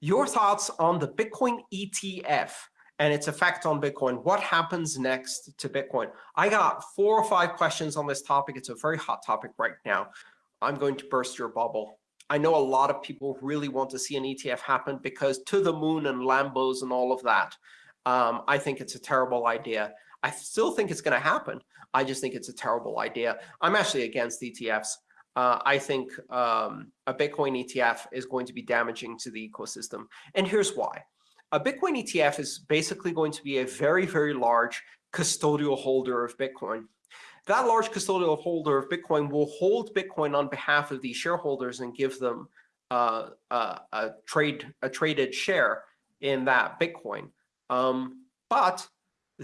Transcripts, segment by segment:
your thoughts on the Bitcoin ETF and its effect on Bitcoin. What happens next to Bitcoin? I got four or five questions on this topic. It's a very hot topic right now. I'm going to burst your bubble. I know a lot of people really want to see an ETF happen because to the moon and Lambos and all of that. Um, I think it's a terrible idea. I still think it's going to happen. I just think it's a terrible idea. I'm actually against ETFs. Uh, I think um, a Bitcoin ETF is going to be damaging to the ecosystem. And here's why. A Bitcoin ETF is basically going to be a very, very large custodial holder of Bitcoin. That large custodial holder of Bitcoin will hold Bitcoin on behalf of the shareholders and give them uh, a trade a traded share in that Bitcoin. Um, but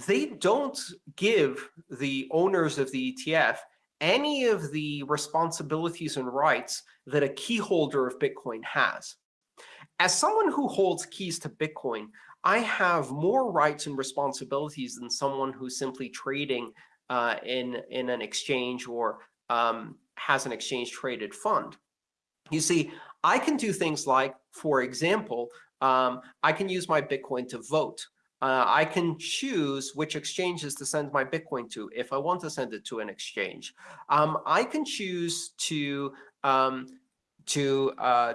they don't give the owners of the ETF any of the responsibilities and rights that a key holder of Bitcoin has. As someone who holds keys to Bitcoin, I have more rights and responsibilities than someone who's simply trading uh, in, in an exchange or um, has an exchange traded fund. You see, I can do things like, for example, um, I can use my Bitcoin to vote. Uh, I can choose which exchanges to send my Bitcoin to if I want to send it to an exchange. Um, I can choose to um, to uh,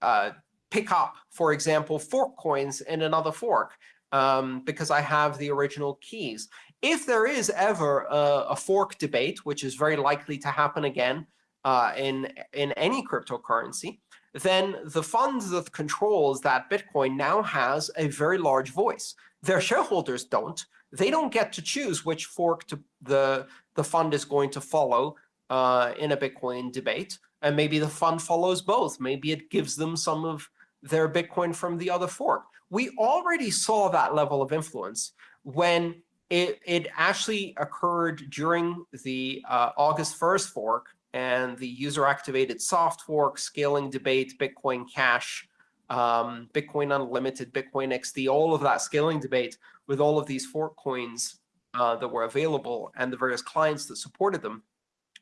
uh, pick up, for example, fork coins in another fork um, because I have the original keys. If there is ever a, a fork debate, which is very likely to happen again uh, in, in any cryptocurrency, then the fund that controls that Bitcoin now has a very large voice. Their shareholders don't. They don't get to choose which fork to, the, the fund is going to follow uh, in a Bitcoin debate. And maybe the fund follows both. Maybe it gives them some of their Bitcoin from the other fork. We already saw that level of influence when it, it actually occurred during the uh, August 1st fork and the user-activated soft fork, scaling debate, Bitcoin Cash, um, Bitcoin Unlimited, Bitcoin XT, all of that scaling debate with all of these fork coins uh, that were available and the various clients that supported them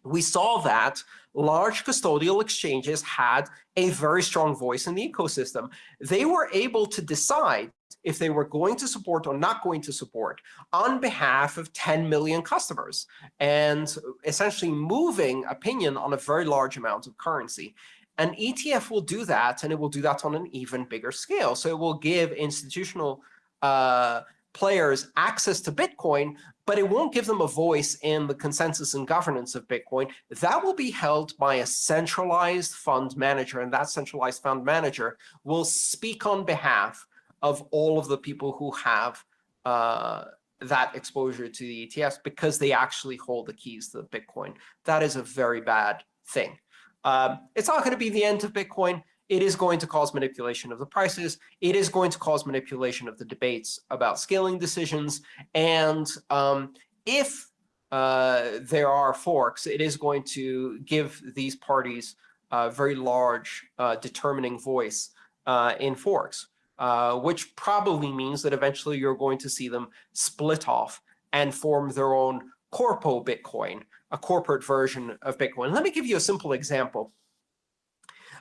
we saw that large custodial exchanges had a very strong voice in the ecosystem. They were able to decide if they were going to support or not going to support on behalf of 10 million customers and essentially moving opinion on a very large amount of currency. An ETF will do that, and it will do that on an even bigger scale. So it will give institutional uh, players access to Bitcoin, but it won't give them a voice in the consensus and governance of Bitcoin. That will be held by a centralized fund manager, and that centralized fund manager will speak on behalf of all of the people who have uh, that exposure to the ETFs because they actually hold the keys to the Bitcoin. That is a very bad thing. Um, it's not going to be the end of Bitcoin it is going to cause manipulation of the prices. It is going to cause manipulation of the debates about scaling decisions. And um, if uh, there are forks, it is going to give these parties a very large uh, determining voice uh, in forks, uh, which probably means that eventually you're going to see them split off and form their own corpo Bitcoin, a corporate version of Bitcoin. Let me give you a simple example.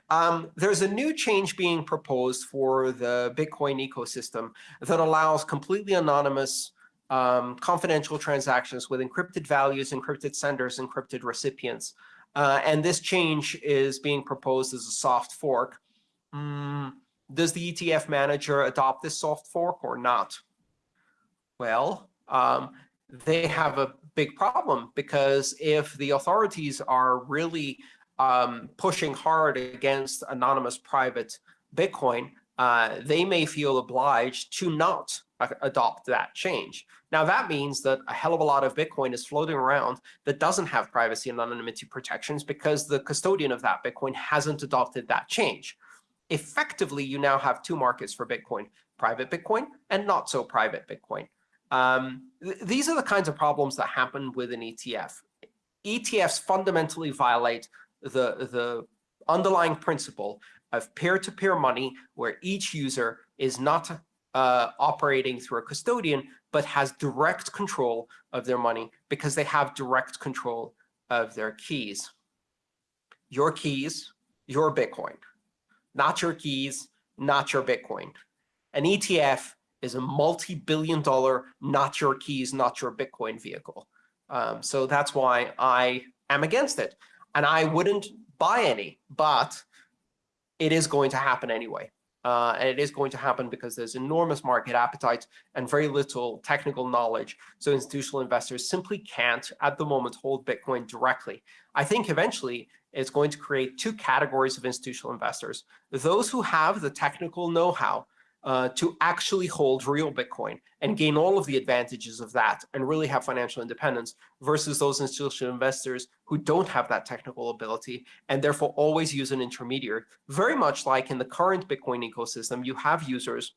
Um, there's a new change being proposed for the Bitcoin ecosystem that allows completely anonymous um, confidential transactions with encrypted values, encrypted senders, encrypted recipients. Uh, and this change is being proposed as a soft fork. Mm, does the ETF manager adopt this soft fork or not? Well, um, they have a big problem because if the authorities are really um, pushing hard against anonymous private Bitcoin, uh, they may feel obliged to not adopt that change. Now, that means that a hell of a lot of Bitcoin is floating around that doesn't have privacy and anonymity protections because the custodian of that Bitcoin hasn't adopted that change. Effectively, you now have two markets for Bitcoin, private Bitcoin and not so private Bitcoin. Um, th these are the kinds of problems that happen with an ETF. ETFs fundamentally violate the, the underlying principle of peer-to-peer -peer money where each user is not uh, operating through a custodian, but has direct control of their money because they have direct control of their keys. Your keys, your Bitcoin. Not your keys, not your Bitcoin. An ETF is a multi-billion dollar, not your keys, not your Bitcoin vehicle. Um, so that's why I am against it. And I wouldn't buy any, but it is going to happen anyway. Uh, and it is going to happen because there's enormous market appetite and very little technical knowledge. So institutional investors simply can't, at the moment, hold Bitcoin directly. I think eventually it's going to create two categories of institutional investors. Those who have the technical know-how uh, to actually hold real Bitcoin and gain all of the advantages of that and really have financial independence versus those institutional investors who don't have that technical ability and therefore always use an intermediary. Very much like in the current Bitcoin ecosystem, you have users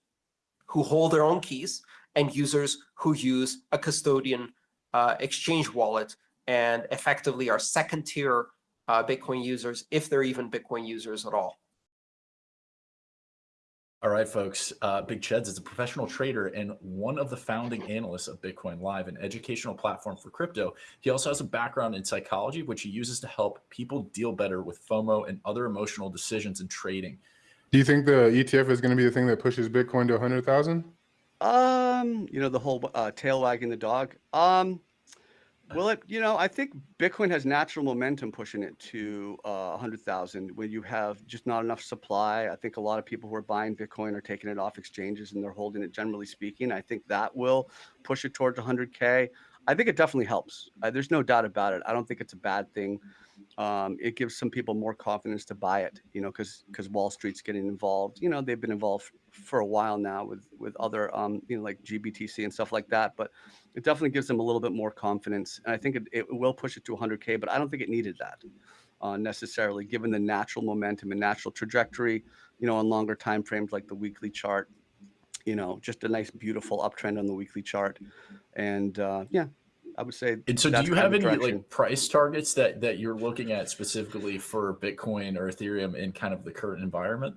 who hold their own keys and users who use a custodian uh, exchange wallet and effectively are second tier uh, Bitcoin users, if they're even Bitcoin users at all. All right, folks. Uh, Big Cheds is a professional trader and one of the founding analysts of Bitcoin Live, an educational platform for crypto. He also has a background in psychology, which he uses to help people deal better with FOMO and other emotional decisions in trading. Do you think the ETF is going to be the thing that pushes Bitcoin to 100,000? Um, you know, the whole uh, tail wagging the dog. Um, well, it, you know, I think Bitcoin has natural momentum pushing it to uh, 100,000 when you have just not enough supply. I think a lot of people who are buying Bitcoin are taking it off exchanges and they're holding it generally speaking. I think that will push it towards 100K. I think it definitely helps. Uh, there's no doubt about it. I don't think it's a bad thing. Um, it gives some people more confidence to buy it, you know, because because Wall Street's getting involved. You know, they've been involved for a while now with with other, um, you know, like GBTC and stuff like that. But it definitely gives them a little bit more confidence, and I think it, it will push it to 100k. But I don't think it needed that uh, necessarily, given the natural momentum and natural trajectory. You know, on longer time frames like the weekly chart you know, just a nice, beautiful uptrend on the weekly chart. And uh, yeah, I would say. And so, do you have any like price targets that that you're looking at specifically for Bitcoin or Ethereum in kind of the current environment?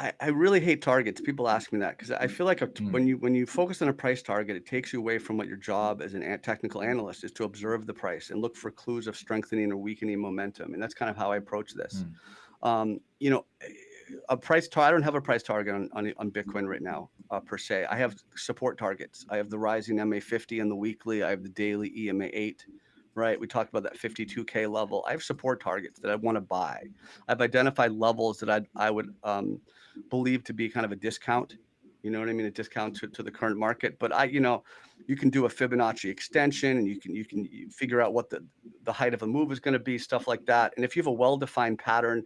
I, I really hate targets. People ask me that because I feel like a, mm. when you when you focus on a price target, it takes you away from what your job as an technical analyst is to observe the price and look for clues of strengthening or weakening momentum. And that's kind of how I approach this. Mm. Um, you know, a price target. I don't have a price target on, on, on Bitcoin right now, uh, per se. I have support targets. I have the rising MA50 and the weekly. I have the daily EMA 8, right? We talked about that 52K level. I have support targets that I want to buy. I've identified levels that I, I would um, believe to be kind of a discount you know what I mean? A discount to, to the current market. But I, you know, you can do a Fibonacci extension and you can you can figure out what the, the height of a move is going to be, stuff like that. And if you have a well-defined pattern,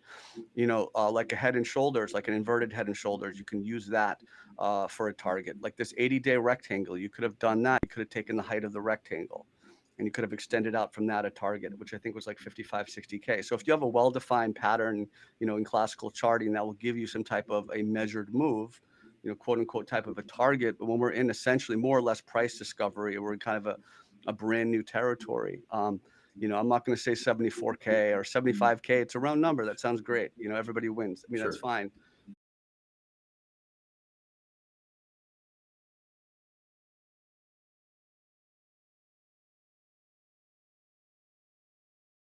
you know, uh, like a head and shoulders, like an inverted head and shoulders, you can use that uh, for a target. Like this 80-day rectangle, you could have done that. You could have taken the height of the rectangle and you could have extended out from that a target, which I think was like 55, 60K. So if you have a well-defined pattern, you know, in classical charting, that will give you some type of a measured move, you know, quote unquote type of a target. But when we're in essentially more or less price discovery, we're in kind of a, a brand new territory. Um, you know, I'm not going to say 74K or 75K. It's a round number. That sounds great. You know, everybody wins. I mean, sure. that's fine.